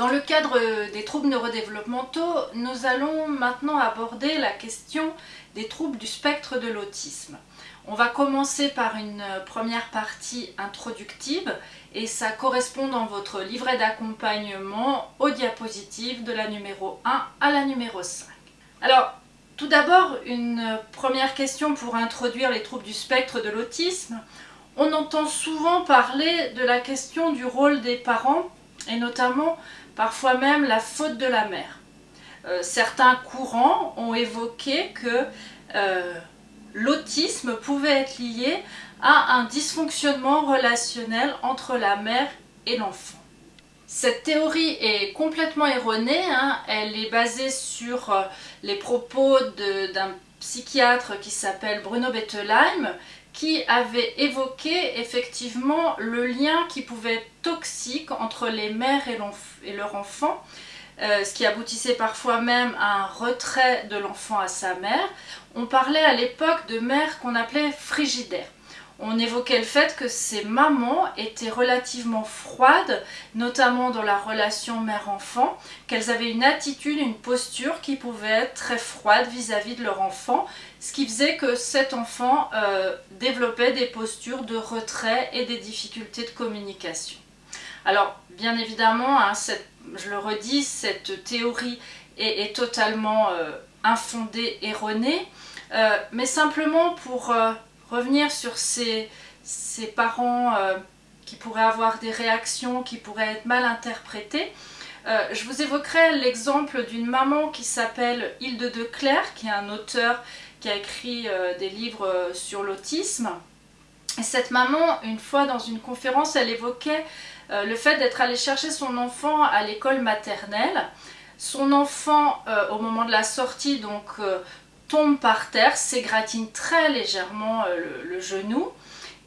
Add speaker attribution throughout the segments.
Speaker 1: Dans le cadre des troubles neurodéveloppementaux, nous allons maintenant aborder la question des troubles du spectre de l'autisme. On va commencer par une première partie introductive et ça correspond dans votre livret d'accompagnement aux diapositives de la numéro 1 à la numéro 5. Alors, tout d'abord, une première question pour introduire les troubles du spectre de l'autisme. On entend souvent parler de la question du rôle des parents et notamment parfois même la faute de la mère. Euh, certains courants ont évoqué que euh, l'autisme pouvait être lié à un dysfonctionnement relationnel entre la mère et l'enfant. Cette théorie est complètement erronée, hein. elle est basée sur euh, les propos d'un psychiatre qui s'appelle Bruno Bettelheim qui avait évoqué effectivement le lien qui pouvait être toxique entre les mères et, leur enfant, euh, ce qui aboutissait parfois même à un retrait de l'enfant à sa mère. On parlait à l'époque de mères qu'on appelait frigidaires on évoquait le fait que ces mamans étaient relativement froides, notamment dans la relation mère-enfant, qu'elles avaient une attitude, une posture qui pouvait être très froide vis-à-vis de leur enfant, ce qui faisait que cet enfant euh, développait des postures de retrait et des difficultés de communication. Alors, bien évidemment, hein, je le redis, cette théorie est, totalement euh, infondée, erronée, euh, mais simplement pour revenir sur ces, parents euh, qui pourraient avoir des réactions qui pourraient être mal interprétées. Euh, je vous évoquerai l'exemple d'une maman qui s'appelle Hilde de Clerc, qui est un auteur qui a écrit euh, des livres sur l'autisme. Et cette maman, une fois dans une conférence, elle évoquait le fait d'être allée chercher son enfant à l'école maternelle. Son enfant, au moment de la sortie, donc tombe par terre, s'égratine très légèrement euh, le, genou.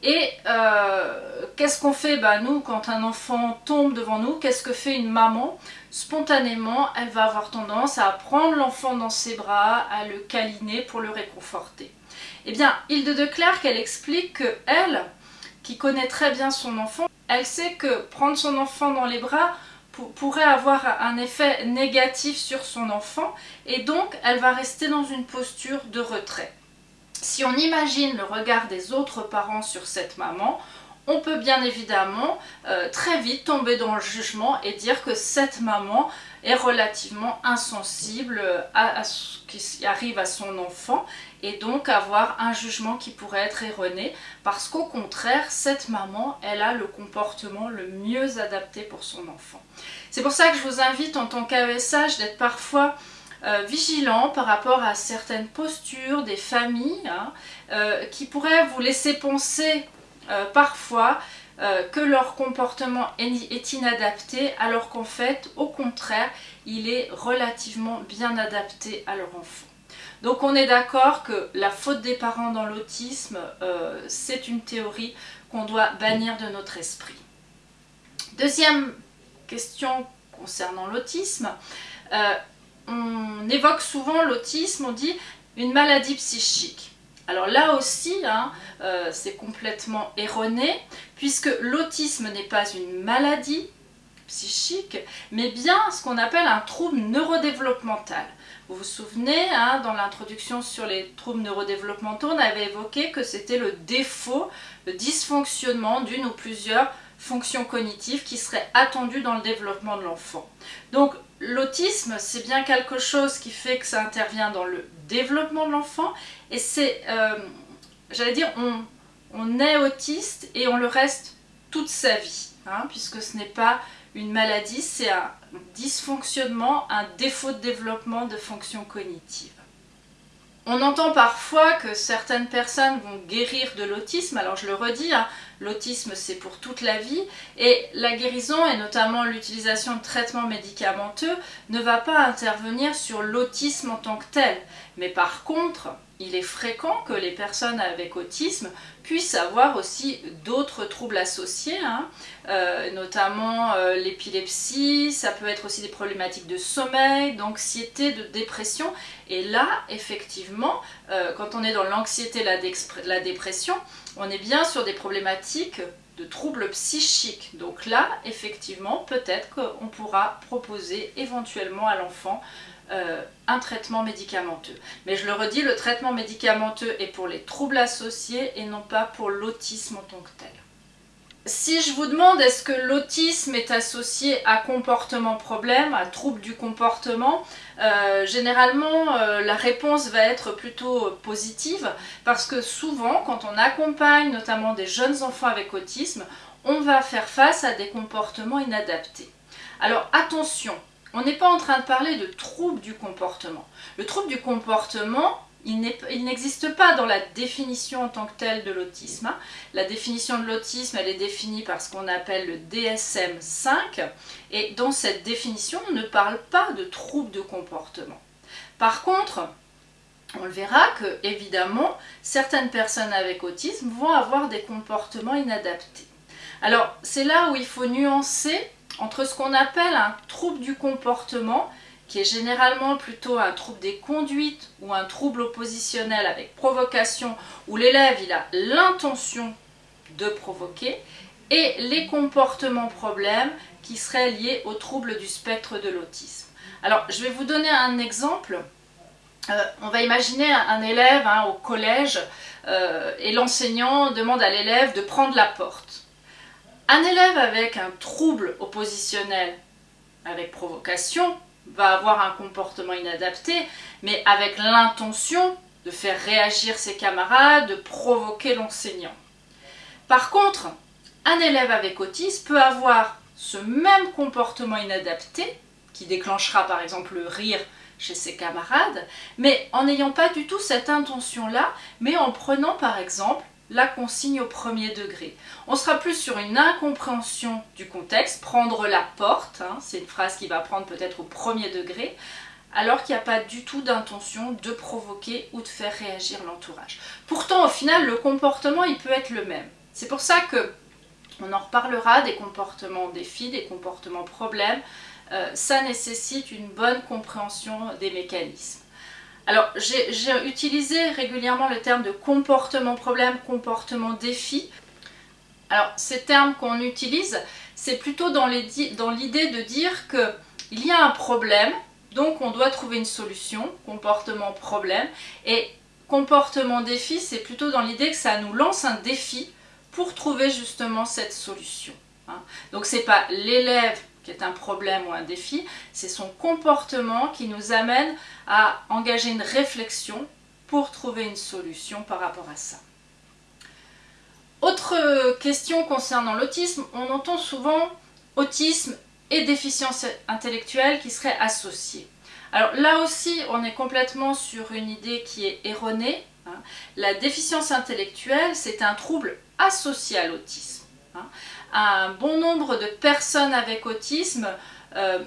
Speaker 1: Et euh, qu'est-ce qu'on fait? Bah, Nous, quand un enfant tombe devant nous, qu'est-ce que fait une maman? Spontanément, elle va avoir tendance à prendre l'enfant dans ses bras, à le câliner pour le réconforter. Eh bien, Hilde de Clerc, elle explique que elle, qui connaît très bien son enfant, elle sait que prendre son enfant dans les bras pourrait avoir un effet négatif sur son enfant et donc elle va rester dans une posture de retrait. Si on imagine le regard des autres parents sur cette maman, on peut bien évidemment euh, très vite tomber dans le jugement et dire que cette maman relativement insensible à, ce qui arrive à son enfant et donc avoir un jugement qui pourrait être erroné parce qu'au contraire, cette maman, elle a le comportement le mieux adapté pour son enfant. C'est pour ça que je vous invite en tant qu'AESH d'être parfois euh, vigilant par rapport à certaines postures des familles hein, euh, qui pourraient vous laisser penser euh, parfois euh, que leur comportement est inadapté alors qu'en fait, au contraire, il est relativement bien adapté à leur enfant. Donc on est d'accord que la faute des parents dans l'autisme, euh, c'est une théorie qu'on doit bannir de notre esprit. Deuxième question concernant l'autisme, on évoque souvent l'autisme, on dit une maladie psychique. Alors là aussi, hein, euh, c'est complètement erroné, puisque l'autisme n'est pas une maladie psychique, mais bien ce qu'on appelle un trouble neurodéveloppemental. Vous vous souvenez, hein, dans l'introduction sur les troubles neurodéveloppementaux, on avait évoqué que c'était le défaut, le dysfonctionnement d'une ou plusieurs fonctions cognitives qui seraient attendues dans le développement de l'enfant. L'autisme, c'est bien quelque chose qui fait que ça intervient dans le développement de l'enfant et c'est, euh, j'allais dire, on, est autiste et on le reste toute sa vie, hein, puisque ce n'est pas une maladie, c'est un dysfonctionnement, un défaut de développement de fonctions cognitives. On entend parfois que certaines personnes vont guérir de l'autisme, alors je le redis, hein, l'autisme c'est pour toute la vie, et la guérison et notamment l'utilisation de traitements médicamenteux ne va pas intervenir sur l'autisme en tant que tel. Mais par contre, il est fréquent que les personnes avec autisme puissent avoir aussi d'autres troubles associés, hein. euh, notamment euh, l'épilepsie, ça peut être aussi des problématiques de sommeil, d'anxiété, de dépression. Et là, effectivement, euh, quand on est dans l'anxiété, la, la dépression, on est bien sur des problématiques de troubles psychiques. Donc là, effectivement, peut-être qu'on pourra proposer éventuellement à l'enfant euh, un traitement médicamenteux. Mais je le redis, le traitement médicamenteux est pour les troubles associés et non pas pour l'autisme en tant que tel. Si je vous demande est-ce que l'autisme est associé à comportement problème, à trouble du comportement, euh, généralement euh, la réponse va être plutôt positive parce que souvent quand on accompagne notamment des jeunes enfants avec autisme, on va faire face à des comportements inadaptés. Alors attention, on n'est pas en train de parler de trouble du comportement. Le trouble du comportement, il n'existe pas dans la définition en tant que telle de l'autisme. Hein. La définition de l'autisme, elle est définie par ce qu'on appelle le DSM-5 et dans cette définition, on ne parle pas de trouble de comportement. Par contre, on le verra que, évidemment, certaines personnes avec autisme vont avoir des comportements inadaptés. Alors, c'est là où il faut nuancer entre ce qu'on appelle un trouble du comportement qui est généralement plutôt un trouble des conduites ou un trouble oppositionnel avec provocation, où l'élève il a l'intention de provoquer, et les comportements problèmes qui seraient liés au trouble du spectre de l'autisme. Alors, je vais vous donner un exemple. Euh, on va imaginer un, élève hein, au collège euh, et l'enseignant demande à l'élève de prendre la porte. Un élève avec un trouble oppositionnel avec provocation va avoir un comportement inadapté, mais avec l'intention de faire réagir ses camarades, de provoquer l'enseignant. Par contre, un élève avec autisme peut avoir ce même comportement inadapté, qui déclenchera par exemple le rire chez ses camarades, mais en n'ayant pas du tout cette intention-là, mais en prenant par exemple la consigne au premier degré. On sera plus sur une incompréhension du contexte, prendre la porte, hein, c'est une phrase qui va prendre peut-être au premier degré, alors qu'il n'y a pas du tout d'intention de provoquer ou de faire réagir l'entourage. Pourtant, au final, le comportement, il peut être le même. C'est pour ça que on en reparlera des comportements défis, des comportements problèmes. Euh, ça nécessite une bonne compréhension des mécanismes. Alors, j'ai utilisé régulièrement le terme de comportement problème, comportement défi. Alors, ces termes qu'on utilise, c'est plutôt dans l'idée de dire qu'il y a un problème, donc on doit trouver une solution, comportement problème, et comportement défi, c'est plutôt dans l'idée que ça nous lance un défi pour trouver justement cette solution. Hein. Donc, ce n'est pas l'élève qui est un problème ou un défi, c'est son comportement qui nous amène à engager une réflexion pour trouver une solution par rapport à ça. Autre question concernant l'autisme, on entend souvent autisme et déficience intellectuelle qui seraient associés. Alors là aussi, on est complètement sur une idée qui est erronée. Hein. La déficience intellectuelle, c'est un trouble associé à l'autisme. Un bon nombre de personnes avec autisme euh,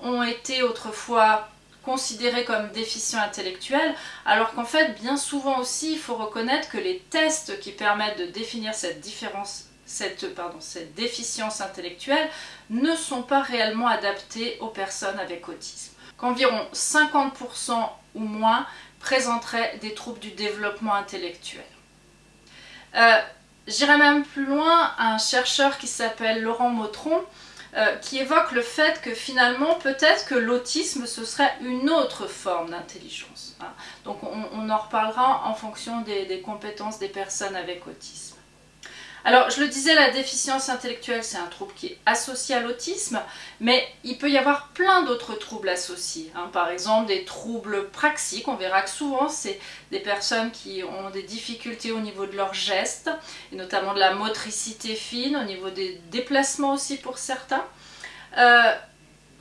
Speaker 1: ont été autrefois considérées comme déficients intellectuels, alors qu'en fait, bien souvent aussi, il faut reconnaître que les tests qui permettent de définir cette différence cette, pardon, cette déficience intellectuelle ne sont pas réellement adaptés aux personnes avec autisme. Qu'environ 50% ou moins présenteraient des troubles du développement intellectuel. Euh, J'irai même plus loin, un chercheur qui s'appelle Laurent Motron, euh, qui évoque le fait que finalement peut-être que l'autisme ce serait une autre forme d'intelligence. Hein. Donc on, en reparlera en fonction des compétences des personnes avec autisme. Alors, je le disais, la déficience intellectuelle, c'est un trouble qui est associé à l'autisme, mais il peut y avoir plein d'autres troubles associés. Hein. Par exemple, des troubles praxiques, on verra que souvent, c'est des personnes qui ont des difficultés au niveau de leurs gestes, et notamment de la motricité fine, au niveau des déplacements aussi pour certains. Euh,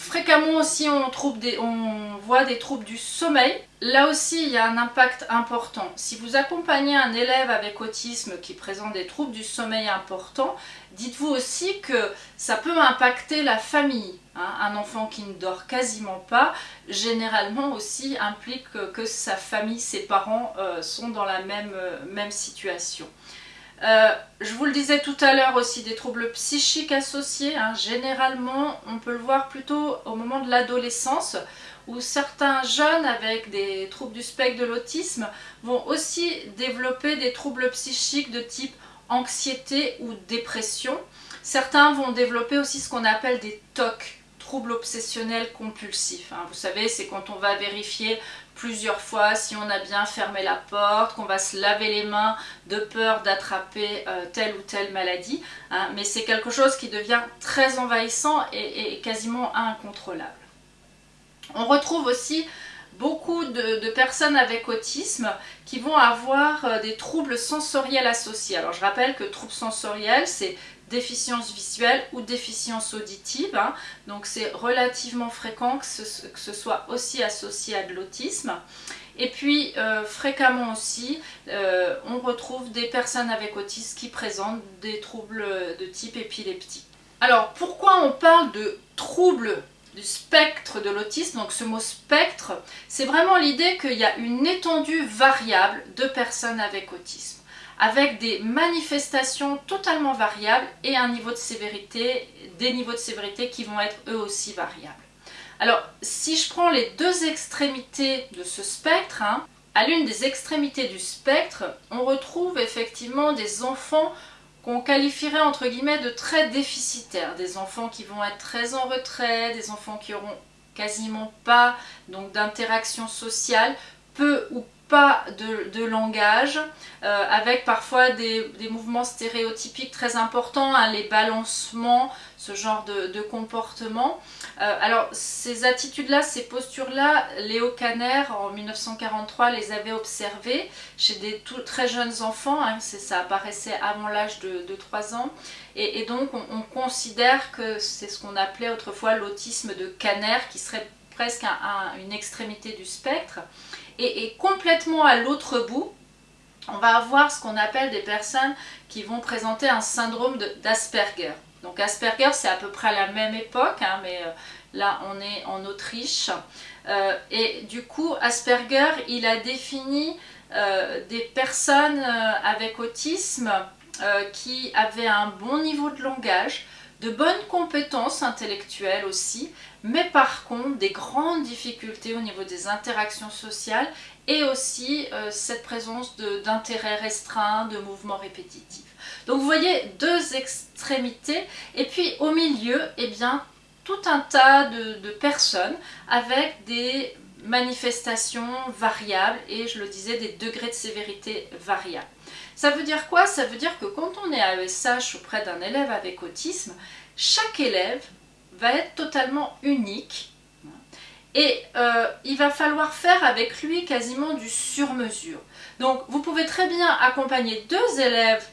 Speaker 1: Fréquemment aussi on, voit des troubles du sommeil. Là aussi il y a un impact important. Si vous accompagnez un élève avec autisme qui présente des troubles du sommeil importants, dites-vous aussi que ça peut impacter la famille. Hein. Un enfant qui ne dort quasiment pas, généralement aussi implique que sa famille, ses parents euh, sont dans la même, euh, même situation. Euh, je vous le disais tout à l'heure aussi, des troubles psychiques associés. Hein. Généralement, on peut le voir plutôt au moment de l'adolescence, où certains jeunes avec des troubles du spectre de l'autisme vont aussi développer des troubles psychiques de type anxiété ou dépression. Certains vont développer aussi ce qu'on appelle des TOC, troubles obsessionnels compulsifs. Hein. Vous savez, c'est quand on va vérifier plusieurs fois si on a bien fermé la porte, qu'on va se laver les mains de peur d'attraper euh, telle ou telle maladie. Hein. Mais c'est quelque chose qui devient très envahissant et, quasiment incontrôlable. On retrouve aussi beaucoup de, personnes avec autisme qui vont avoir euh, des troubles sensoriels associés. Alors je rappelle que troubles sensoriels, c'est déficience visuelle ou déficience auditive. Hein. Donc c'est relativement fréquent que ce, soit aussi associé à de l'autisme. Et puis euh, fréquemment aussi, euh, on retrouve des personnes avec autisme qui présentent des troubles de type épileptique. Alors pourquoi on parle de troubles du spectre de l'autisme, donc ce mot spectre, c'est vraiment l'idée qu'il y a une étendue variable de personnes avec autisme avec des manifestations totalement variables et un niveau de sévérité, des niveaux de sévérité qui vont être eux aussi variables. Alors, si je prends les deux extrémités de ce spectre, hein, à l'une des extrémités du spectre, on retrouve effectivement des enfants qu'on qualifierait entre guillemets de très déficitaires, des enfants qui vont être très en retrait, des enfants qui auront quasiment pas d'interaction sociale, peu ou pas de, langage, euh, avec parfois des, mouvements stéréotypiques très importants, hein, les balancements, ce genre de, comportement. Euh, alors ces attitudes-là, ces postures-là, Léo Kanner en 1943 les avait observées chez des très jeunes enfants, hein, ça apparaissait avant l'âge de, 3 ans, et, donc on, considère que c'est ce qu'on appelait autrefois l'autisme de Kanner, qui serait presque une extrémité du spectre. Et, complètement à l'autre bout, on va avoir ce qu'on appelle des personnes qui vont présenter un syndrome d'Asperger. Donc Asperger, c'est à peu près à la même époque, hein, mais euh, là on est en Autriche. Euh, et du coup, Asperger, il a défini euh, des personnes avec autisme qui avaient un bon niveau de langage, de bonnes compétences intellectuelles aussi, mais par contre des grandes difficultés au niveau des interactions sociales et aussi euh, cette présence d'intérêts restreints, de mouvements répétitifs. Donc vous voyez deux extrémités et puis au milieu, eh bien, tout un tas de, de personnes avec des manifestations variables et je le disais des degrés de sévérité variables. Ça veut dire quoi? Ça veut dire que quand on est à ESH auprès d'un élève avec autisme, chaque élève être totalement unique. Et euh, il va falloir faire avec lui quasiment du sur-mesure. Donc vous pouvez très bien accompagner deux élèves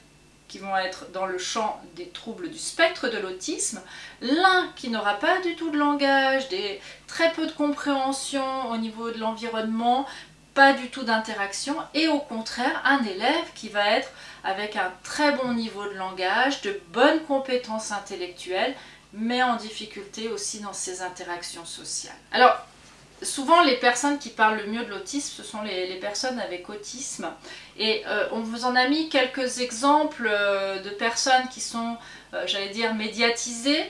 Speaker 1: qui vont être dans le champ des troubles du spectre de l'autisme, l'un qui n'aura pas du tout de langage, des, très peu de compréhension au niveau de l'environnement, pas du tout d'interaction, et au contraire un élève qui va être avec un très bon niveau de langage, de bonnes compétences intellectuelles, mais en difficulté aussi dans ses interactions sociales. Alors, souvent les personnes qui parlent le mieux de l'autisme, ce sont les, personnes avec autisme. Et euh, on vous en a mis quelques exemples euh, de personnes qui sont, euh, j'allais dire, médiatisées.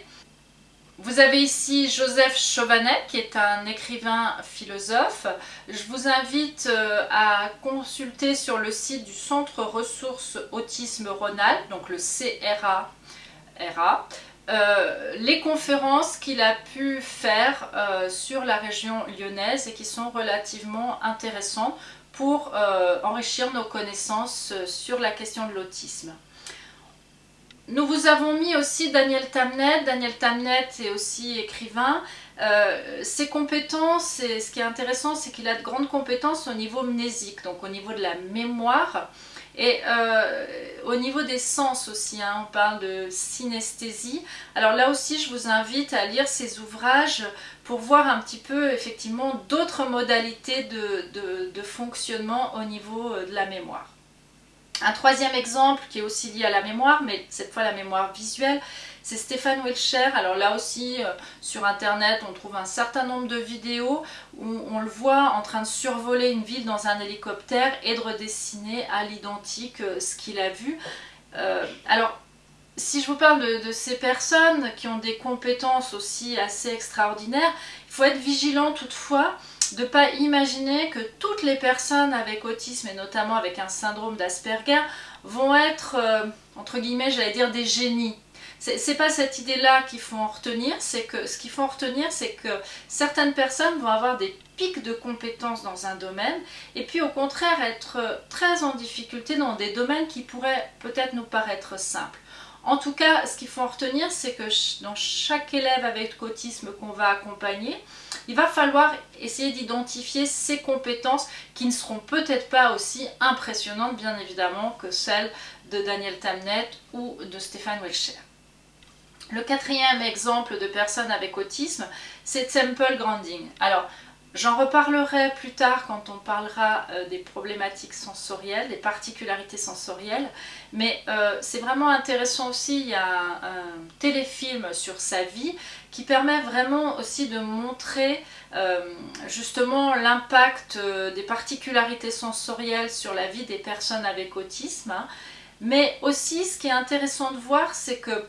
Speaker 1: Vous avez ici Joseph Chauvanet, qui est un écrivain philosophe. Je vous invite à consulter sur le site du Centre Ressources Autisme Rhône-Alpes, donc le CRA. Euh, les conférences qu'il a pu faire euh, sur la région lyonnaise et qui sont relativement intéressantes pour euh, enrichir nos connaissances sur la question de l'autisme. Nous vous avons mis aussi Daniel Tamnet. Daniel Tamnet est aussi écrivain. Ses compétences, ce qui est intéressant, c'est qu'il a de grandes compétences au niveau mnésique, donc au niveau de la mémoire. Et euh, au niveau des sens aussi, hein, on parle de synesthésie. Alors là aussi, je vous invite à lire ces ouvrages pour voir un petit peu effectivement d'autres modalités de, fonctionnement au niveau euh, de la mémoire. Un troisième exemple qui est aussi lié à la mémoire, mais cette fois la mémoire visuelle, c'est Stéphane Wilcher. Alors là aussi, euh, sur internet, on trouve un certain nombre de vidéos où on le voit en train de survoler une ville dans un hélicoptère et de redessiner à l'identique euh, ce qu'il a vu. Euh, alors, si je vous parle de, ces personnes qui ont des compétences aussi assez extraordinaires, il faut être vigilant toutefois de ne pas imaginer que toutes les personnes avec autisme et notamment avec un syndrome d'Asperger vont être entre guillemets, j'allais dire des génies. C'est pas cette idée-là qu'il faut en retenir, c'est que ce qu'il faut en retenir, c'est que certaines personnes vont avoir des pics de compétences dans un domaine, et puis au contraire être très en difficulté dans des domaines qui pourraient peut-être nous paraître simples. En tout cas, ce qu'il faut en retenir, c'est que dans chaque élève avec autisme qu'on va accompagner, il va falloir essayer d'identifier ses compétences qui ne seront peut-être pas aussi impressionnantes, bien évidemment, que celles de Daniel Tamnet ou de Stéphane Welcher. Le quatrième exemple de personne avec autisme, c'est Temple Granding. Alors, J'en reparlerai plus tard quand on parlera euh, des problématiques sensorielles, des particularités sensorielles, mais euh, c'est vraiment intéressant aussi, il y a un, téléfilm sur sa vie qui permet vraiment aussi de montrer euh, justement l'impact des particularités sensorielles sur la vie des personnes avec autisme, hein. mais aussi ce qui est intéressant de voir, c'est que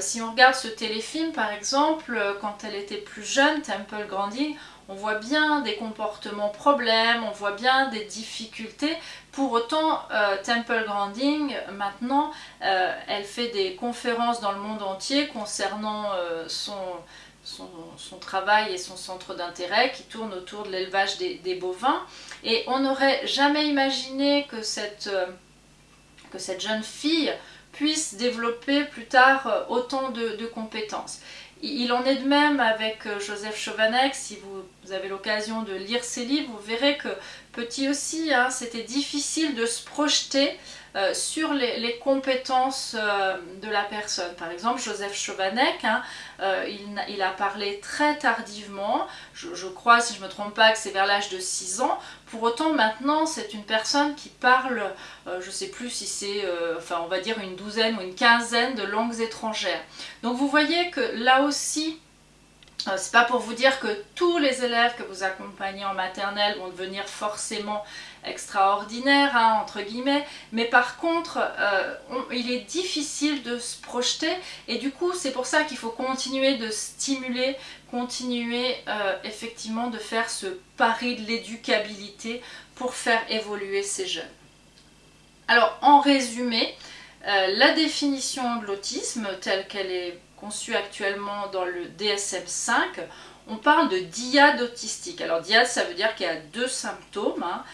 Speaker 1: si on regarde ce téléfilm par exemple, quand elle était plus jeune, Temple Granding, on voit bien des comportements problèmes, on voit bien des difficultés. Pour autant, euh, Temple Granding, maintenant, euh, elle fait des conférences dans le monde entier concernant euh, son, travail et son centre d'intérêt qui tourne autour de l'élevage des, bovins. Et on n'aurait jamais imaginé que cette jeune fille puisse développer plus tard autant de compétences. Il en est de même avec euh, Joseph Chovanec, si vous avez l'occasion de lire ses livres, vous verrez que petit aussi, hein, c'était difficile de se projeter euh, sur les, compétences euh, de la personne. Par exemple, Joseph Chovanec, hein, euh, il, a parlé très tardivement, je, crois, si je ne me trompe pas, que c'est vers l'âge de 6 ans. Pour autant, maintenant, c'est une personne qui parle, je ne sais plus si c'est, enfin, on va dire une douzaine ou une quinzaine de langues étrangères. Donc vous voyez que là aussi, c'est pas pour vous dire que tous les élèves que vous accompagnez en maternelle vont devenir forcément extraordinaires, hein, entre guillemets, mais par contre, euh, il est difficile de se projeter et du coup, c'est pour ça qu'il faut continuer de stimuler, continuer euh, effectivement de faire ce pari de l'éducabilité pour faire évoluer ces jeunes. Alors, en résumé, la définition de l'autisme telle qu'elle est conçu actuellement dans le DSM-5, on parle de diade autistique. Alors diade, ça veut dire qu'il y a deux symptômes. Hein.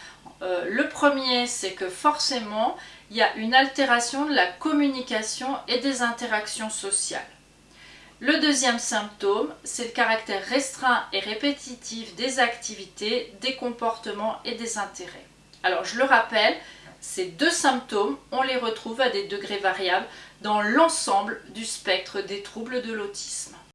Speaker 1: Euh, le premier, c'est que forcément, il y a une altération de la communication et des interactions sociales. Le deuxième symptôme, c'est le caractère restreint et répétitif des activités, des comportements et des intérêts. Alors je le rappelle, ces deux symptômes, on les retrouve à des degrés variables dans l'ensemble du spectre des troubles de l'autisme.